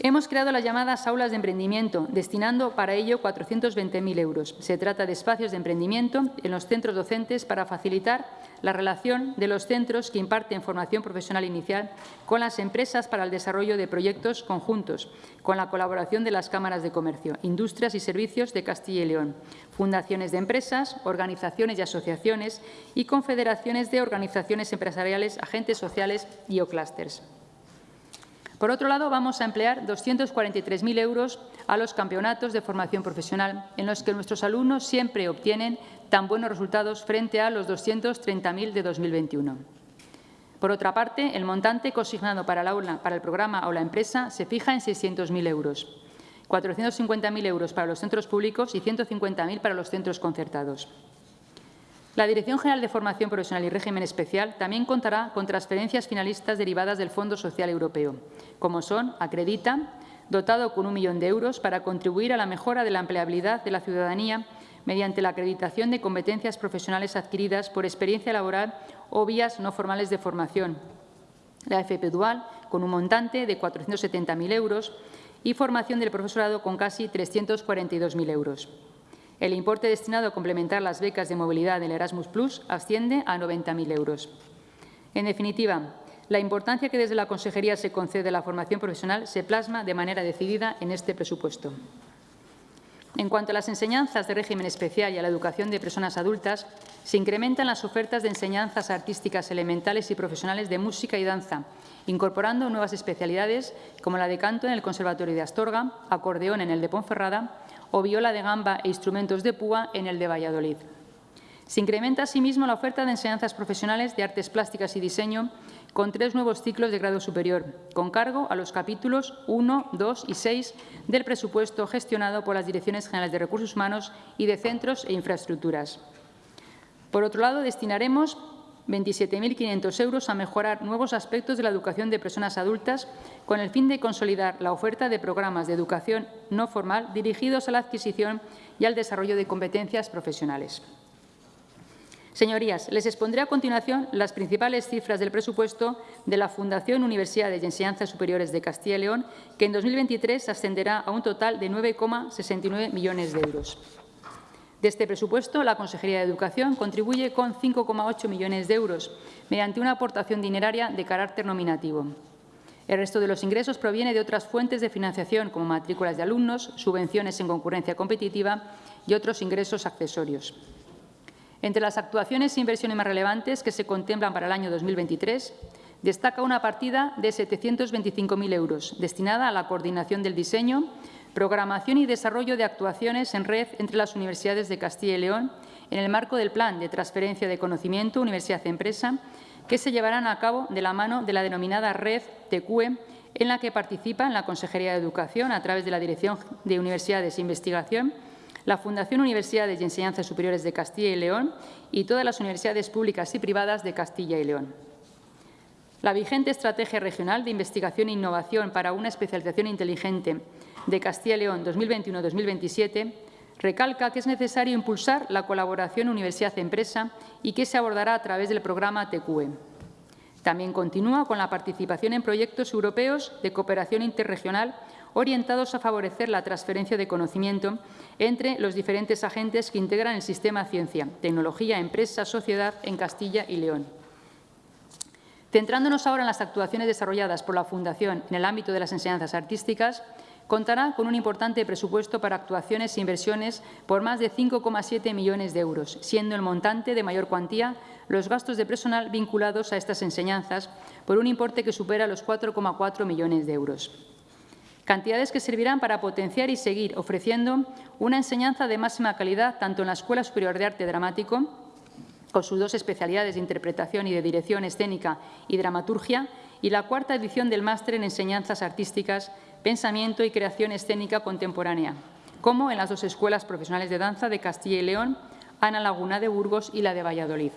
Hemos creado las llamadas aulas de emprendimiento, destinando para ello 420.000 euros. Se trata de espacios de emprendimiento en los centros docentes para facilitar la relación de los centros que imparten formación profesional inicial con las empresas para el desarrollo de proyectos conjuntos, con la colaboración de las cámaras de comercio, industrias y servicios de Castilla y León, fundaciones de empresas, organizaciones y asociaciones y confederaciones de organizaciones empresariales, agentes sociales y o clústeres. Por otro lado, vamos a emplear 243.000 euros a los campeonatos de formación profesional, en los que nuestros alumnos siempre obtienen tan buenos resultados frente a los 230.000 de 2021. Por otra parte, el montante consignado para aula, para el programa o la empresa se fija en 600.000 euros, 450.000 euros para los centros públicos y 150.000 para los centros concertados. La Dirección General de Formación Profesional y Régimen Especial también contará con transferencias finalistas derivadas del Fondo Social Europeo, como son Acredita, dotado con un millón de euros para contribuir a la mejora de la empleabilidad de la ciudadanía mediante la acreditación de competencias profesionales adquiridas por experiencia laboral o vías no formales de formación. La FP Dual, con un montante de 470.000 euros y formación del profesorado con casi 342.000 euros. El importe destinado a complementar las becas de movilidad del Erasmus Plus asciende a 90.000 euros. En definitiva, la importancia que desde la Consejería se concede a la formación profesional se plasma de manera decidida en este presupuesto. En cuanto a las enseñanzas de régimen especial y a la educación de personas adultas, se incrementan las ofertas de enseñanzas artísticas elementales y profesionales de música y danza, incorporando nuevas especialidades como la de canto en el Conservatorio de Astorga, acordeón en el de Ponferrada o viola de gamba e instrumentos de púa en el de Valladolid. Se incrementa asimismo la oferta de enseñanzas profesionales de artes plásticas y diseño con tres nuevos ciclos de grado superior, con cargo a los capítulos 1, 2 y 6 del presupuesto gestionado por las Direcciones Generales de Recursos Humanos y de Centros e Infraestructuras. Por otro lado, destinaremos 27.500 euros a mejorar nuevos aspectos de la educación de personas adultas con el fin de consolidar la oferta de programas de educación no formal dirigidos a la adquisición y al desarrollo de competencias profesionales. Señorías, les expondré a continuación las principales cifras del presupuesto de la Fundación Universidades y Enseñanzas Superiores de Castilla y León, que en 2023 ascenderá a un total de 9,69 millones de euros. De este presupuesto, la Consejería de Educación contribuye con 5,8 millones de euros mediante una aportación dineraria de carácter nominativo. El resto de los ingresos proviene de otras fuentes de financiación, como matrículas de alumnos, subvenciones en concurrencia competitiva y otros ingresos accesorios. Entre las actuaciones e inversiones más relevantes que se contemplan para el año 2023, destaca una partida de 725.000 euros destinada a la coordinación del diseño, programación y desarrollo de actuaciones en red entre las universidades de Castilla y León en el marco del Plan de Transferencia de Conocimiento Universidad-Empresa que se llevarán a cabo de la mano de la denominada Red TQE, en la que participan la Consejería de Educación a través de la Dirección de Universidades e Investigación la Fundación Universidades y Enseñanzas Superiores de Castilla y León y todas las universidades públicas y privadas de Castilla y León. La vigente Estrategia Regional de Investigación e Innovación para una especialización inteligente de Castilla y León 2021-2027 recalca que es necesario impulsar la colaboración universidad-empresa y que se abordará a través del programa TQE. También continúa con la participación en proyectos europeos de cooperación interregional orientados a favorecer la transferencia de conocimiento entre los diferentes agentes que integran el sistema ciencia, tecnología, empresa, sociedad en Castilla y León. Centrándonos ahora en las actuaciones desarrolladas por la Fundación en el ámbito de las enseñanzas artísticas, contará con un importante presupuesto para actuaciones e inversiones por más de 5,7 millones de euros, siendo el montante de mayor cuantía los gastos de personal vinculados a estas enseñanzas por un importe que supera los 4,4 millones de euros. Cantidades que servirán para potenciar y seguir ofreciendo una enseñanza de máxima calidad tanto en la Escuela Superior de Arte Dramático, con sus dos especialidades de interpretación y de dirección escénica y dramaturgia, y la cuarta edición del Máster en Enseñanzas Artísticas, Pensamiento y Creación Escénica Contemporánea, como en las dos escuelas profesionales de danza de Castilla y León, Ana Laguna de Burgos y la de Valladolid.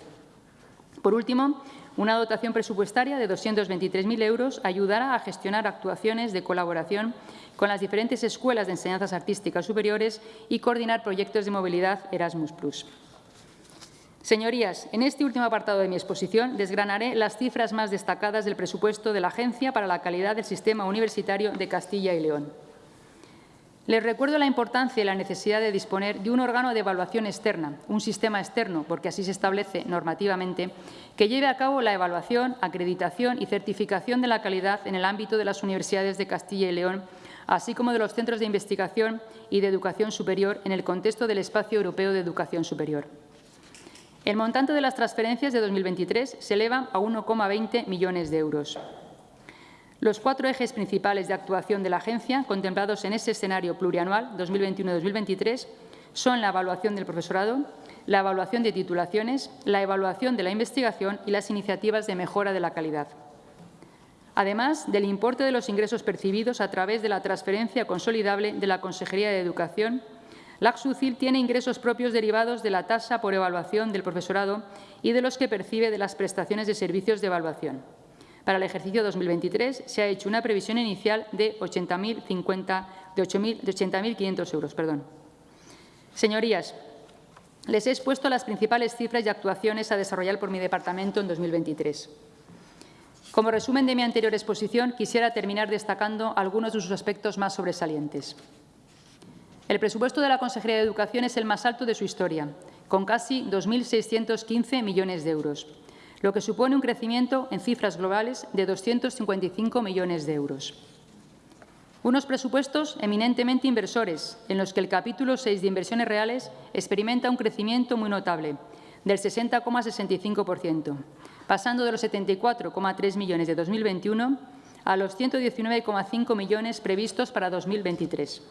Por último, una dotación presupuestaria de 223.000 euros ayudará a gestionar actuaciones de colaboración con las diferentes escuelas de enseñanzas artísticas superiores y coordinar proyectos de movilidad Erasmus+. Señorías, en este último apartado de mi exposición desgranaré las cifras más destacadas del presupuesto de la Agencia para la Calidad del Sistema Universitario de Castilla y León. Les recuerdo la importancia y la necesidad de disponer de un órgano de evaluación externa, un sistema externo, porque así se establece normativamente, que lleve a cabo la evaluación, acreditación y certificación de la calidad en el ámbito de las universidades de Castilla y León, así como de los centros de investigación y de educación superior en el contexto del Espacio Europeo de Educación Superior. El montante de las transferencias de 2023 se eleva a 1,20 millones de euros. Los cuatro ejes principales de actuación de la agencia, contemplados en ese escenario plurianual 2021-2023, son la evaluación del profesorado, la evaluación de titulaciones, la evaluación de la investigación y las iniciativas de mejora de la calidad. Además del importe de los ingresos percibidos a través de la transferencia consolidable de la Consejería de Educación, la AXUCIL tiene ingresos propios derivados de la tasa por evaluación del profesorado y de los que percibe de las prestaciones de servicios de evaluación. Para el ejercicio 2023 se ha hecho una previsión inicial de 80.500 euros. Perdón. Señorías, les he expuesto las principales cifras y actuaciones a desarrollar por mi departamento en 2023. Como resumen de mi anterior exposición, quisiera terminar destacando algunos de sus aspectos más sobresalientes. El presupuesto de la Consejería de Educación es el más alto de su historia, con casi 2.615 millones de euros lo que supone un crecimiento en cifras globales de 255 millones de euros. Unos presupuestos eminentemente inversores, en los que el capítulo 6 de inversiones reales experimenta un crecimiento muy notable, del 60,65%, pasando de los 74,3 millones de 2021 a los 119,5 millones previstos para 2023.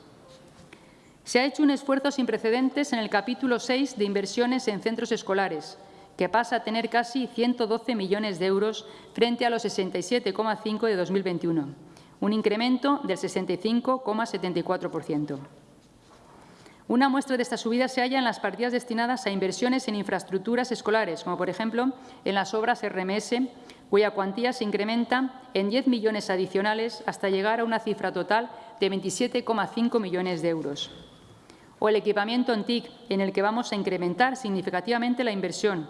Se ha hecho un esfuerzo sin precedentes en el capítulo 6 de inversiones en centros escolares, que pasa a tener casi 112 millones de euros frente a los 67,5 de 2021, un incremento del 65,74%. Una muestra de esta subida se halla en las partidas destinadas a inversiones en infraestructuras escolares, como por ejemplo en las obras RMS, cuya cuantía se incrementa en 10 millones adicionales hasta llegar a una cifra total de 27,5 millones de euros. O el equipamiento TIC, en el que vamos a incrementar significativamente la inversión,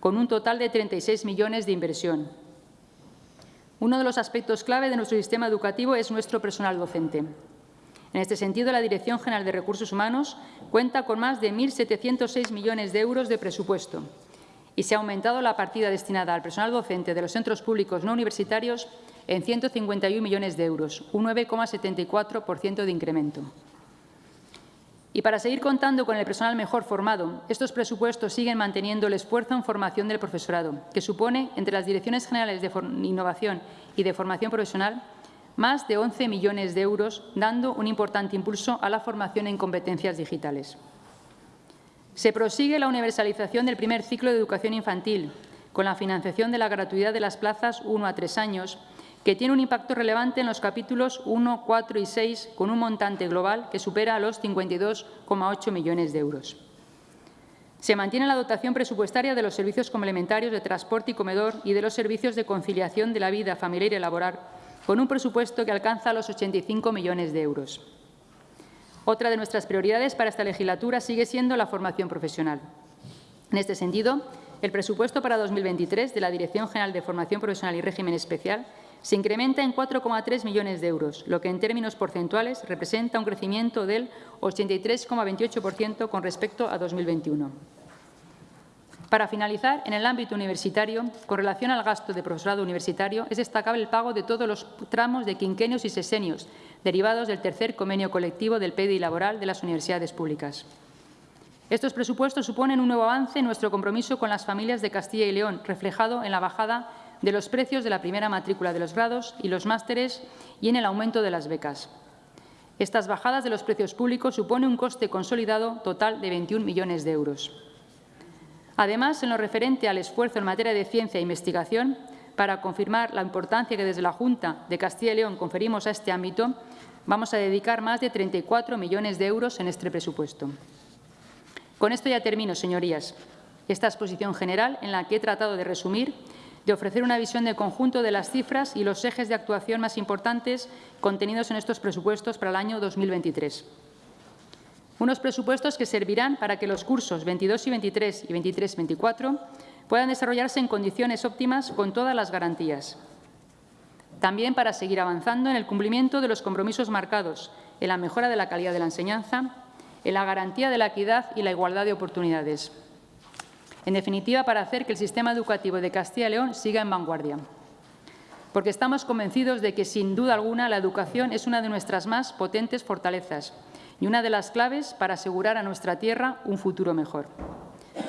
con un total de 36 millones de inversión. Uno de los aspectos clave de nuestro sistema educativo es nuestro personal docente. En este sentido, la Dirección General de Recursos Humanos cuenta con más de 1.706 millones de euros de presupuesto y se ha aumentado la partida destinada al personal docente de los centros públicos no universitarios en 151 millones de euros, un 9,74% de incremento. Y para seguir contando con el personal mejor formado, estos presupuestos siguen manteniendo el esfuerzo en formación del profesorado, que supone, entre las Direcciones Generales de Innovación y de Formación Profesional, más de 11 millones de euros, dando un importante impulso a la formación en competencias digitales. Se prosigue la universalización del primer ciclo de educación infantil, con la financiación de la gratuidad de las plazas 1 a 3 años, que tiene un impacto relevante en los capítulos 1, 4 y 6, con un montante global que supera los 52,8 millones de euros. Se mantiene la dotación presupuestaria de los servicios complementarios de transporte y comedor y de los servicios de conciliación de la vida familiar y laboral, con un presupuesto que alcanza los 85 millones de euros. Otra de nuestras prioridades para esta legislatura sigue siendo la formación profesional. En este sentido, el presupuesto para 2023 de la Dirección General de Formación Profesional y Régimen Especial se incrementa en 4,3 millones de euros, lo que en términos porcentuales representa un crecimiento del 83,28% con respecto a 2021. Para finalizar, en el ámbito universitario, con relación al gasto de profesorado universitario, es destacable el pago de todos los tramos de quinquenios y sesenios derivados del tercer convenio colectivo del PDI laboral de las universidades públicas. Estos presupuestos suponen un nuevo avance en nuestro compromiso con las familias de Castilla y León, reflejado en la bajada de los precios de la primera matrícula de los grados y los másteres y en el aumento de las becas. Estas bajadas de los precios públicos suponen un coste consolidado total de 21 millones de euros. Además, en lo referente al esfuerzo en materia de ciencia e investigación, para confirmar la importancia que desde la Junta de Castilla y León conferimos a este ámbito, vamos a dedicar más de 34 millones de euros en este presupuesto. Con esto ya termino, señorías. Esta exposición general, en la que he tratado de resumir, de ofrecer una visión de conjunto de las cifras y los ejes de actuación más importantes contenidos en estos presupuestos para el año 2023. Unos presupuestos que servirán para que los cursos 22 y 23 y 23-24 puedan desarrollarse en condiciones óptimas con todas las garantías. También para seguir avanzando en el cumplimiento de los compromisos marcados en la mejora de la calidad de la enseñanza, en la garantía de la equidad y la igualdad de oportunidades. En definitiva, para hacer que el sistema educativo de Castilla y León siga en vanguardia. Porque estamos convencidos de que, sin duda alguna, la educación es una de nuestras más potentes fortalezas y una de las claves para asegurar a nuestra tierra un futuro mejor.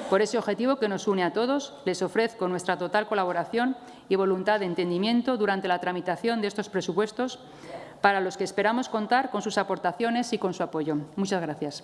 Por ese objetivo que nos une a todos, les ofrezco nuestra total colaboración y voluntad de entendimiento durante la tramitación de estos presupuestos, para los que esperamos contar con sus aportaciones y con su apoyo. Muchas gracias.